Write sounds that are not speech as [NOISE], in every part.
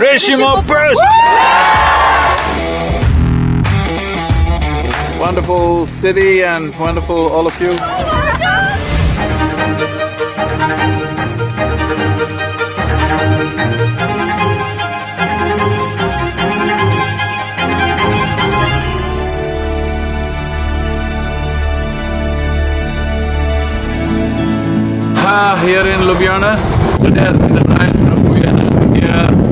Reshimo Press! Wonderful city and wonderful all of you. Ah, here in Ljubljana, today has been the night from Vienna here,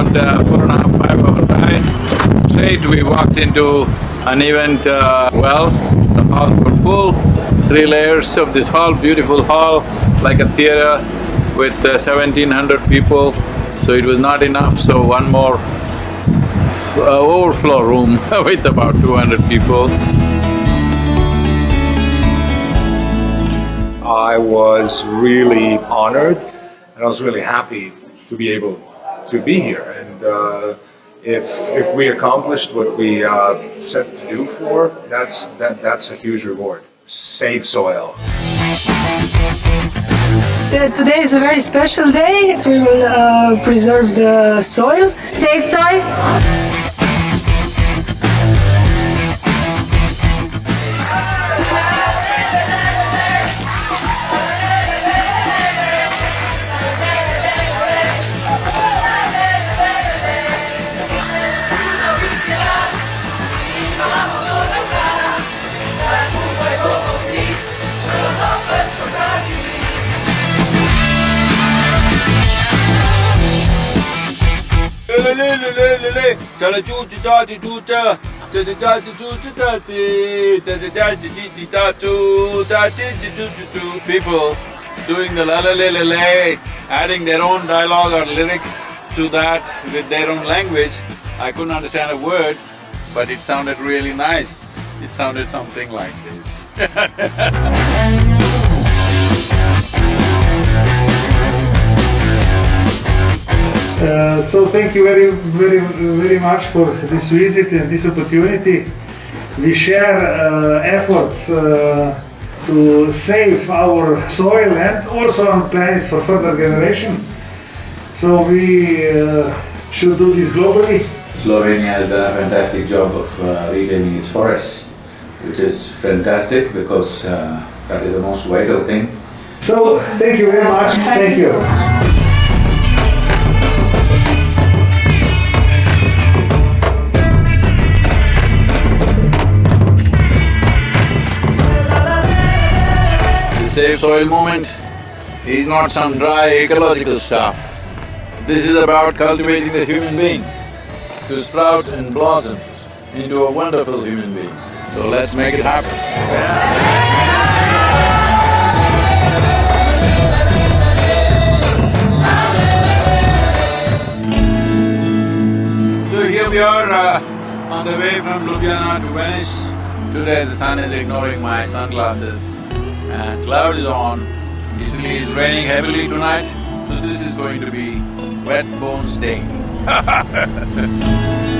about uh, four and a half, five hour ride. Straight we walked into an event uh, well, the halls were full, three layers of this hall, beautiful hall, like a theater with uh, seventeen hundred people, so it was not enough, so one more uh, overflow room [LAUGHS] with about two hundred people. I was really honored and I was really happy to be able to be here. Uh, if if we accomplished what we uh, set to do for, that's that that's a huge reward. Save soil. Uh, Today is a very special day. We will uh, preserve the soil. Save soil. People doing the la la la la la, adding their own dialogue or lyric to that with their own language. I couldn't understand a word, but it sounded really nice. It sounded something like this [LAUGHS] Uh, so thank you very, very, very much for this visit and this opportunity. We share uh, efforts uh, to save our soil and also our planet for further generation. So we uh, should do this globally. Slovenia has done a fantastic job of uh, retaining its forests, which is fantastic because uh, that is the most vital thing. So thank you very much. Thank you. Save Soil movement is not some dry ecological stuff. This is about cultivating the human being to sprout and blossom into a wonderful human being. So let's make it happen. So here we are uh, on the way from Ljubljana to Venice. Today the sun is ignoring my sunglasses and cloud is on. Italy is raining heavily tonight, so this is going to be wet bones day. [LAUGHS]